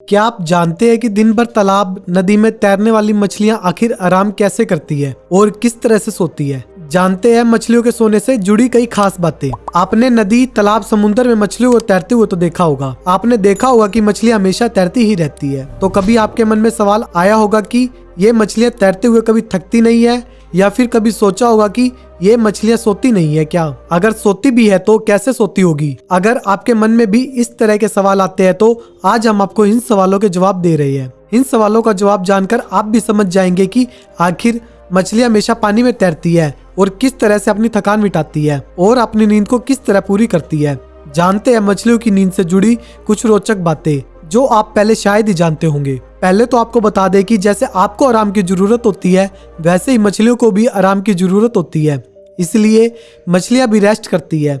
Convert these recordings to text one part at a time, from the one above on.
क्या आप जानते हैं कि दिन भर तालाब, नदी में तैरने वाली मछलियाँ आखिर आराम कैसे करती है और किस तरह से सोती है? जानते हैं मछलियों के सोने से जुड़ी कई खास बातें। आपने नदी, तालाब, समुद्र में मछलियों को तैरते हुए तो देखा होगा। आपने देखा होगा कि मछलियाँ हमेशा तैरती ही रहती है। तो कभी आपके मन में सवाल आया होगा कि ये मछलियाँ तैरते हुए कभी थकती नहीं है, या फिर कभी सोचा होगा कि ये मछलियाँ सोती नहीं है क्या? अगर सोती भी है तो कैसे सोती होगी? अगर आपके मन में भी इस तरह के सवाल आते हैं तो आज हम आपको इन सवालों के जवाब दे रहे हैं। इन सवालों का जवाब जानकर आप भी समझ जाएँगे कि आखिर मछलियाँ हमेशा पानी में तैरती है और किस तरह से अपनी थकान मिटाती है और अपनी नींद को किस तरह पूरी करती है। जानते हैं मछलियों की नींद से जुड़ी कुछ रोचक बातें, जो आप पहले शायद ही जानते होंगे। पहले तो आपको बता दें कि जैसे आपको आराम की ज़रूरत होती है, वैसे ही मछलियों को भी आराम की ज़रूरत होती है। इसलिए मछलियाँ भी रेस्ट करती है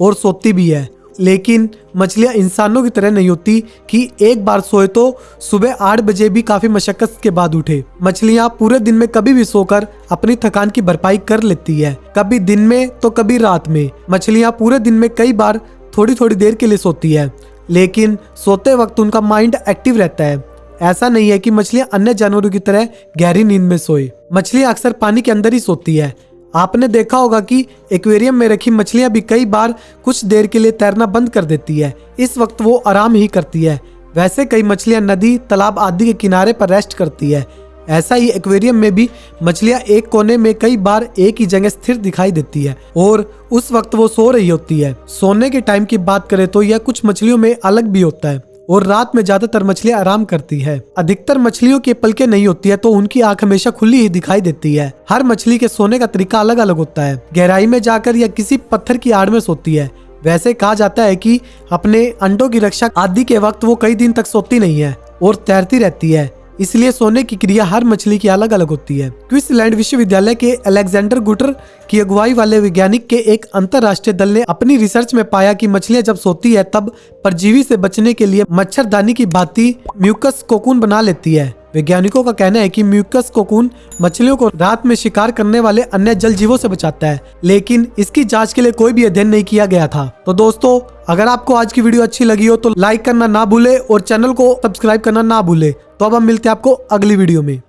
और सोती भी है। लेकिन मछलियाँ इंसानों की तरह नहीं होती कि एक बार सोए तो सुबह आठ बजे भी काफ़ी मशक्कत के बाद उठे। मछलियाँ पूरे दिन में कभी भी सोकर अपनी थकान की भरपाई कर लेती है। कभी दिन में तो कभी रात में। मछलियाँ पूरे दिन में कई बार थोड़ी थोड़ी देर के लिए सोती है। लेकिन सोते वक्त उनका माइंड एक्टिव रहता है। ऐसा नहीं है कि मछलियाँ अन्य जानवरों की तरह गहरी नींद में सोए। मछलियाँ अक्सर पानी के अंदर ही सोती है। आपने देखा होगा कि एक्वेरियम में रखी मछलियाँ भी कई बार कुछ देर के लिए तैरना बंद कर देती है। इस वक्त वो आराम ही करती है। वैसे कई मछलियाँ नदी, तालाब आदि के किनारे पर रेस्ट करती है। ऐसा ही एक्वेरियम में भी मछलियाँ एक कोने में कई बार एक ही जगह स्थिर दिखाई देती है और उस वक्त वो सो रही होती है। सोने के टाइम की बात करें तो यह कुछ मछलियों में अलग भी होता है। और रात में ज़्यादातर मछलियाँ आराम करती है। अधिकतर मछलियों की पलके नहीं होती है तो उनकी आँख हमेशा खुली ही दिखाई देती है। हर मछली के सोने का तरीका अलग अलग होता है। गहराई में जाकर या किसी पत्थर की आड़ में सोती है। वैसे कहा जाता है कि अपने अंडों की रक्षा आदि के वक्त वो कई दिन तक सोती नहीं है और तैरती रहती है। इसलिए सोने की क्रिया हर मछली की अलग अलग होती है। क्विस्टलैंड विश्वविद्यालय के अलेक्जेंडर गुटर की अगुवाई वाले वैज्ञानिक के एक अंतरराष्ट्रीय दल ने अपनी रिसर्च में पाया कि मछलियाँ जब सोती है, तब परजीवी से बचने के लिए मच्छरदानी की भांति म्यूकस कोकून बना लेती है। वैज्ञानिकों का कहना है कि म्यूकस कोकून मछलियों को रात में शिकार करने वाले अन्य जल जीवों से बचाता है, लेकिन इसकी जाँच के लिए कोई भी अध्ययन नहीं किया गया था। तो दोस्तों, अगर आपको आज की वीडियो अच्छी लगी हो तो लाइक करना ना भूले और चैनल को सब्सक्राइब करना ना भूले। तो अब हम मिलते हैं आपको अगली वीडियो में।